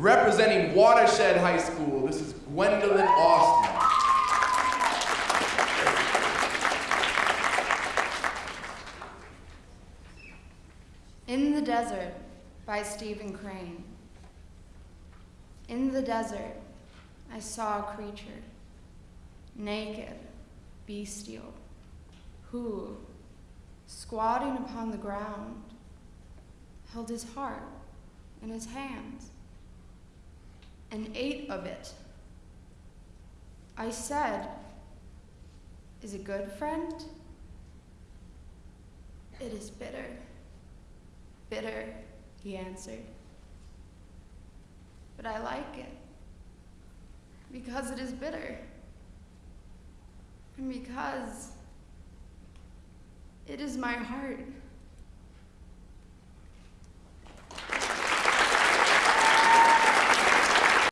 Representing Watershed High School, this is Gwendolyn Austin. In the Desert by Stephen Crane. In the desert, I saw a creature, naked, bestial, who, squatting upon the ground, held his heart in his hands and ate of it. I said, Is it good, friend? It is bitter. Bitter, he answered. But I like it because it is bitter. And because it is my heart.